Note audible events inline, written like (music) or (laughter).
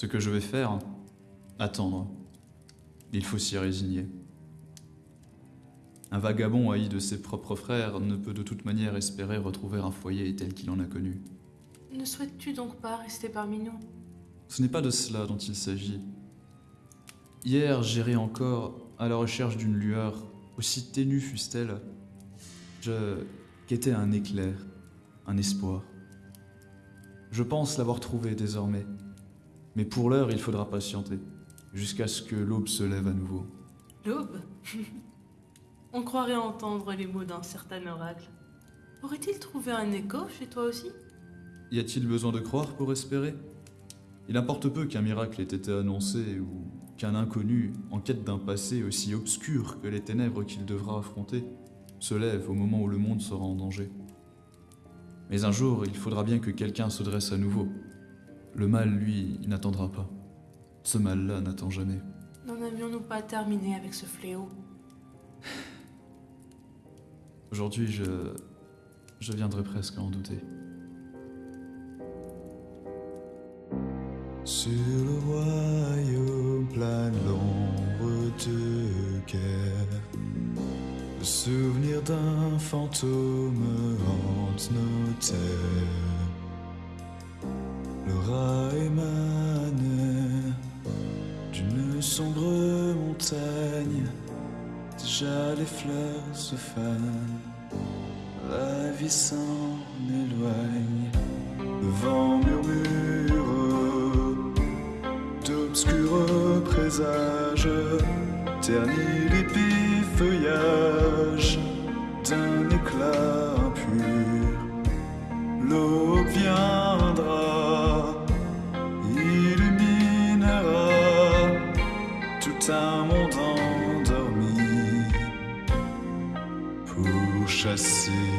Ce que je vais faire Attendre. Il faut s'y résigner. Un vagabond haï de ses propres frères ne peut de toute manière espérer retrouver un foyer tel qu'il en a connu. Ne souhaites-tu donc pas rester parmi nous? Ce n'est pas de cela dont il s'agit. Hier, j'irai encore à la recherche d'une lueur, aussi ténue fût-elle. Je guettais un éclair, un espoir. Je pense l'avoir trouvé désormais. Mais pour l'heure, il faudra patienter, jusqu'à ce que l'aube se lève à nouveau. L'aube (laughs) On croirait entendre les mots d'un certain oracle. Aurait-il trouvé un écho chez toi aussi? Y a-t-il besoin de croire pour espérer? Il importe peu qu'un miracle ait été annoncé ou qu'un inconnu, en quête d'un passé aussi obscur que les ténèbres qu'il devra affronter, se lève au moment où le monde sera en danger. Mais un jour, il faudra bien que quelqu'un se dresse à nouveau. Le mal, lui, n'attendra pas. Ce mal-là n'attend jamais. N'en avions-nous pas terminé avec ce fléau? Aujourd'hui, je. Je viendrai presque à en douter. Sur le royaume plane l'ombre de guerre. Le souvenir d'un fantôme hante nos terres. Le rat émane d'une sombre montagne. Déjà les fleurs se fanent, la vie s'en éloigne. Le vent murmure d'obscurs présages, ternit l'épis chasser